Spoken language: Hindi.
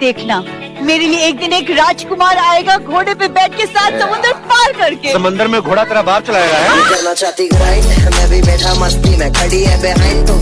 देखना। मेरे लिए एक दिन एक राजकुमार आएगा घोड़े पे बैठ के साथ समुद्र पार करके। समंदर में घोड़ा तेरा बाप चलाएगा है? करना चाहती ग्राइंड मैं भी बैठा मस्ती में खड़ी है तो